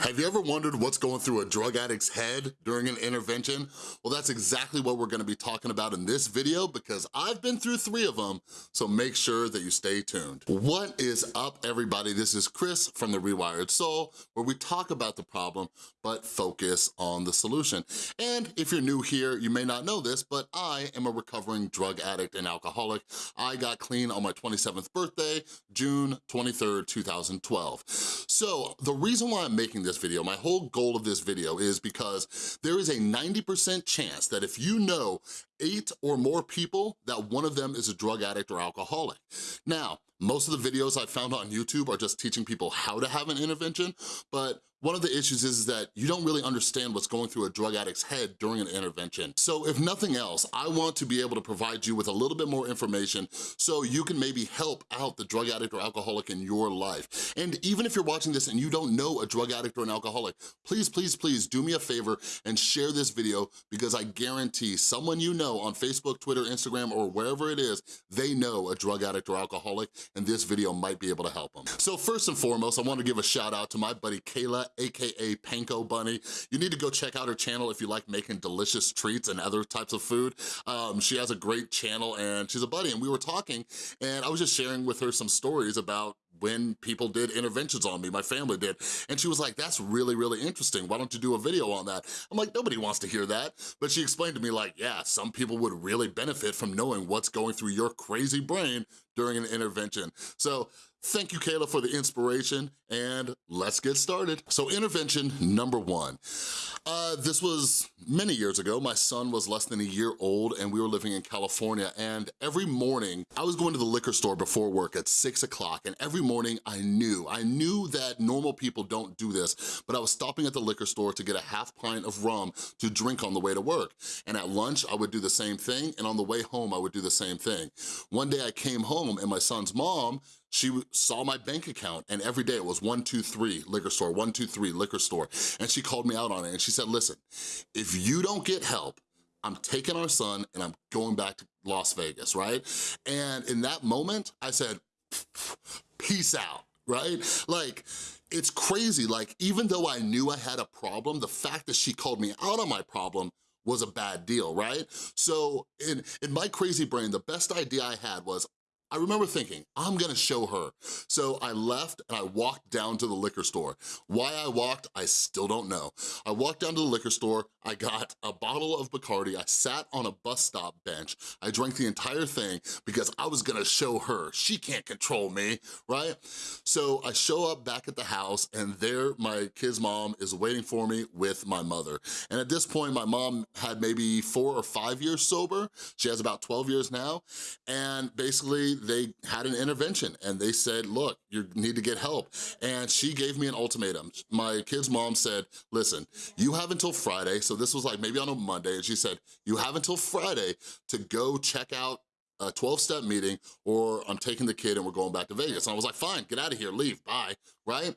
Have you ever wondered what's going through a drug addict's head during an intervention? Well, that's exactly what we're gonna be talking about in this video because I've been through three of them, so make sure that you stay tuned. What is up, everybody? This is Chris from The Rewired Soul, where we talk about the problem, but focus on the solution. And if you're new here, you may not know this, but I am a recovering drug addict and alcoholic. I got clean on my 27th birthday, June 23rd, 2012. So the reason why I'm making this this video, my whole goal of this video is because there is a 90% chance that if you know eight or more people, that one of them is a drug addict or alcoholic. Now, most of the videos I found on YouTube are just teaching people how to have an intervention, but one of the issues is, that you don't really understand what's going through a drug addict's head during an intervention. So if nothing else, I want to be able to provide you with a little bit more information so you can maybe help out the drug addict or alcoholic in your life. And even if you're watching this and you don't know a drug addict or an alcoholic, please, please, please do me a favor and share this video because I guarantee someone you know on Facebook, Twitter, Instagram, or wherever it is, they know a drug addict or alcoholic and this video might be able to help them. So first and foremost, I wanna give a shout out to my buddy Kayla AKA Panko Bunny. You need to go check out her channel if you like making delicious treats and other types of food. Um, she has a great channel and she's a buddy and we were talking and I was just sharing with her some stories about when people did interventions on me, my family did. And she was like, that's really, really interesting. Why don't you do a video on that? I'm like, nobody wants to hear that. But she explained to me like, yeah, some people would really benefit from knowing what's going through your crazy brain during an intervention. So Thank you, Kayla, for the inspiration, and let's get started. So intervention number one. Uh, this was many years ago. My son was less than a year old, and we were living in California, and every morning, I was going to the liquor store before work at six o'clock, and every morning I knew, I knew that normal people don't do this, but I was stopping at the liquor store to get a half pint of rum to drink on the way to work. And at lunch, I would do the same thing, and on the way home, I would do the same thing. One day I came home, and my son's mom she saw my bank account and every day it was 123 liquor store, 123 liquor store. And she called me out on it and she said, listen, if you don't get help, I'm taking our son and I'm going back to Las Vegas, right? And in that moment, I said, peace out, right? Like, it's crazy, like even though I knew I had a problem, the fact that she called me out on my problem was a bad deal, right? So in, in my crazy brain, the best idea I had was I remember thinking, I'm gonna show her. So I left and I walked down to the liquor store. Why I walked, I still don't know. I walked down to the liquor store, I got a bottle of Bacardi, I sat on a bus stop bench, I drank the entire thing because I was gonna show her. She can't control me, right? So I show up back at the house and there my kid's mom is waiting for me with my mother. And at this point, my mom had maybe four or five years sober. She has about 12 years now. And basically they had an intervention and they said, look, you need to get help. And she gave me an ultimatum. My kid's mom said, listen, you have until Friday, so this was like maybe on a Monday, and she said, you have until Friday to go check out a 12-step meeting or I'm taking the kid and we're going back to Vegas. And I was like, fine, get out of here, leave, bye, right?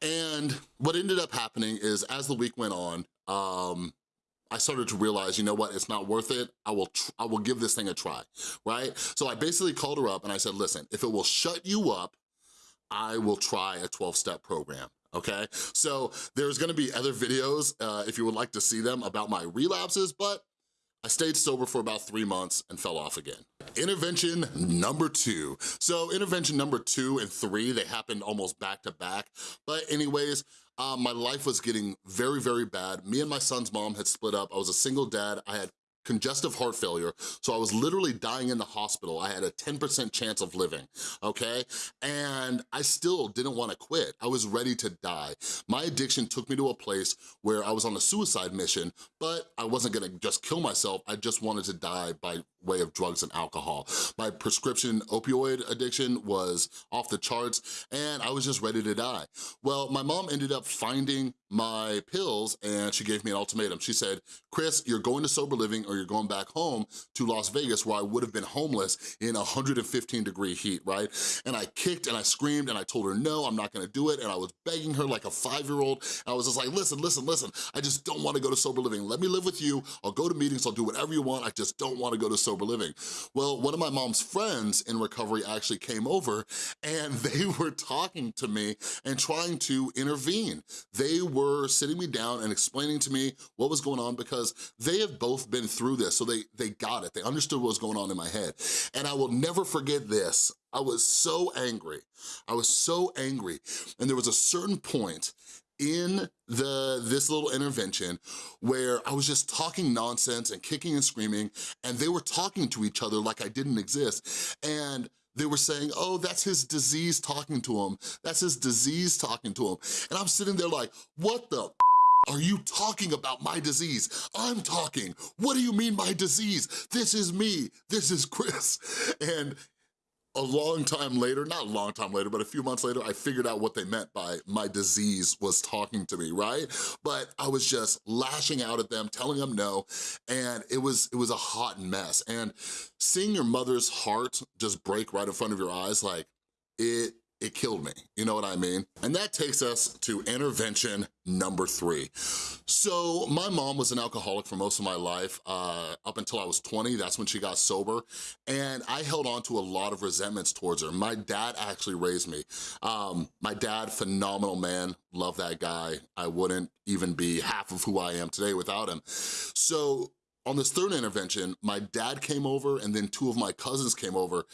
And what ended up happening is as the week went on, um, I started to realize, you know what, it's not worth it. I will, I will give this thing a try, right? So I basically called her up and I said, listen, if it will shut you up, I will try a 12-step program okay? So there's gonna be other videos uh, if you would like to see them about my relapses, but I stayed sober for about three months and fell off again. Intervention number two. So intervention number two and three, they happened almost back to back. But anyways, um, my life was getting very, very bad. Me and my son's mom had split up. I was a single dad. I had congestive heart failure. So I was literally dying in the hospital. I had a 10% chance of living, okay? And I still didn't wanna quit. I was ready to die. My addiction took me to a place where I was on a suicide mission, but I wasn't gonna just kill myself. I just wanted to die by way of drugs and alcohol. My prescription opioid addiction was off the charts and I was just ready to die. Well, my mom ended up finding my pills and she gave me an ultimatum. She said, Chris, you're going to sober living or you're going back home to Las Vegas where I would have been homeless in 115 degree heat, right? And I kicked and I screamed and I told her, no, I'm not gonna do it. And I was begging her like a five-year-old. I was just like, listen, listen, listen, I just don't wanna go to sober living. Let me live with you. I'll go to meetings, I'll do whatever you want. I just don't wanna go to sober living. Well, one of my mom's friends in recovery actually came over and they were talking to me and trying to intervene. They were sitting me down and explaining to me what was going on because they have both been through this, so they, they got it. They understood what was going on in my head. And I will never forget this. I was so angry. I was so angry. And there was a certain point in the this little intervention where I was just talking nonsense and kicking and screaming and they were talking to each other like I didn't exist and they were saying, oh, that's his disease talking to him. That's his disease talking to him. And I'm sitting there like, what the are you talking about my disease? I'm talking. What do you mean my disease? This is me. This is Chris. And a long time later, not a long time later, but a few months later, I figured out what they meant by my disease was talking to me, right? But I was just lashing out at them, telling them no, and it was, it was a hot mess. And seeing your mother's heart just break right in front of your eyes, like, it it killed me, you know what I mean? And that takes us to intervention number three. So my mom was an alcoholic for most of my life, uh, up until I was 20, that's when she got sober, and I held on to a lot of resentments towards her. My dad actually raised me. Um, my dad, phenomenal man, love that guy. I wouldn't even be half of who I am today without him. So on this third intervention, my dad came over and then two of my cousins came over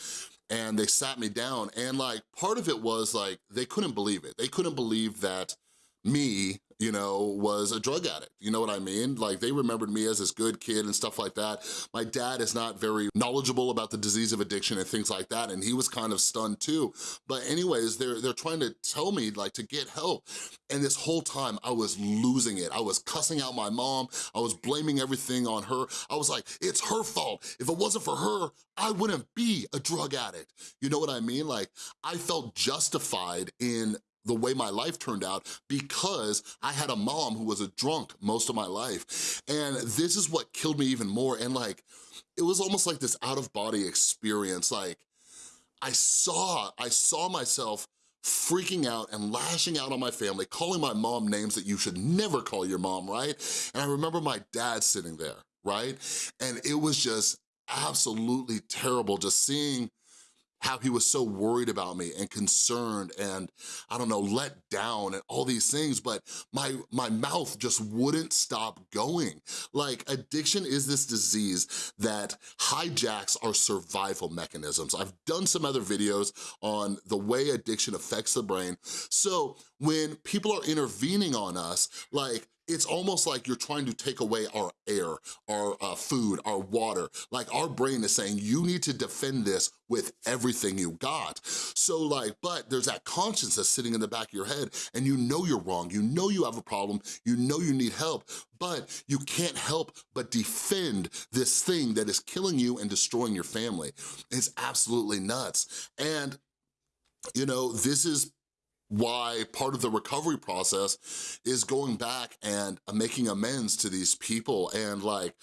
and they sat me down and like part of it was like they couldn't believe it. They couldn't believe that me, you know, was a drug addict. You know what I mean? Like they remembered me as this good kid and stuff like that. My dad is not very knowledgeable about the disease of addiction and things like that. And he was kind of stunned too. But anyways, they're, they're trying to tell me like to get help. And this whole time I was losing it. I was cussing out my mom. I was blaming everything on her. I was like, it's her fault. If it wasn't for her, I wouldn't be a drug addict. You know what I mean? Like I felt justified in the way my life turned out because I had a mom who was a drunk most of my life. And this is what killed me even more. And like, it was almost like this out of body experience. Like I saw, I saw myself freaking out and lashing out on my family, calling my mom names that you should never call your mom, right? And I remember my dad sitting there, right? And it was just absolutely terrible just seeing how he was so worried about me and concerned and, I don't know, let down and all these things, but my, my mouth just wouldn't stop going. Like, addiction is this disease that hijacks our survival mechanisms. I've done some other videos on the way addiction affects the brain. So when people are intervening on us, like, it's almost like you're trying to take away our air, our uh, food, our water. Like our brain is saying, you need to defend this with everything you got. So like, but there's that conscience that's sitting in the back of your head and you know you're wrong, you know you have a problem, you know you need help, but you can't help but defend this thing that is killing you and destroying your family. It's absolutely nuts. And you know, this is why part of the recovery process is going back and making amends to these people. And like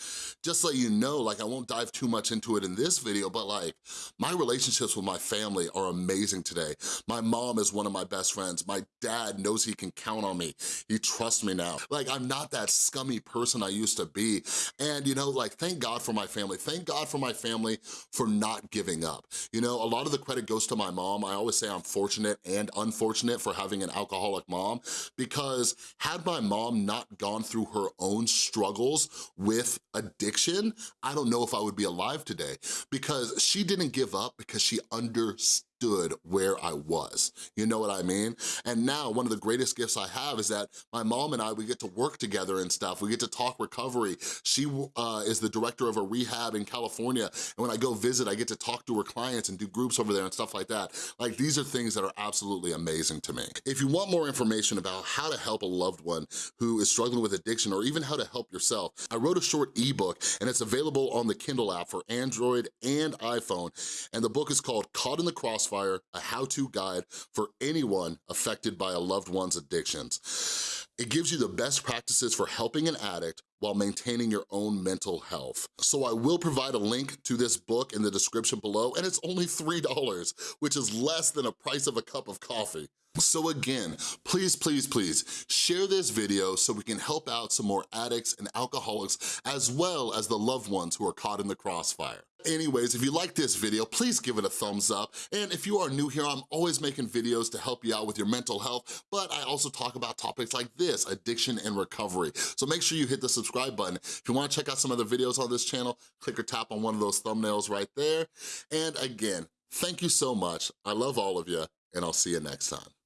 just let you know like I won't dive too much into it in this video but like my relationships with my family are amazing today. My mom is one of my best friends. My dad knows he can count on me. He trusts me now. Like I'm not that scummy person I used to be. And you know like thank God for my family. Thank God for my family for not giving up. You know a lot of the credit goes to my mom. I always say I'm fortunate and unfortunate for having an alcoholic mom because had my mom not gone through her own struggles with addiction, I don't know if I would be alive today because she didn't give up because she understood understood where I was. You know what I mean? And now one of the greatest gifts I have is that my mom and I, we get to work together and stuff. We get to talk recovery. She uh, is the director of a rehab in California. And when I go visit, I get to talk to her clients and do groups over there and stuff like that. Like these are things that are absolutely amazing to me. If you want more information about how to help a loved one who is struggling with addiction or even how to help yourself, I wrote a short ebook and it's available on the Kindle app for Android and iPhone. And the book is called Caught in the Crossfire Crossfire, a how-to guide for anyone affected by a loved one's addictions. It gives you the best practices for helping an addict while maintaining your own mental health. So I will provide a link to this book in the description below, and it's only $3, which is less than a price of a cup of coffee. So again, please, please, please, share this video so we can help out some more addicts and alcoholics as well as the loved ones who are caught in the crossfire. Anyways, if you like this video, please give it a thumbs up. And if you are new here, I'm always making videos to help you out with your mental health, but I also talk about topics like this, addiction and recovery. So make sure you hit the subscribe button. If you wanna check out some other videos on this channel, click or tap on one of those thumbnails right there. And again, thank you so much. I love all of you, and I'll see you next time.